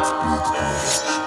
Let's be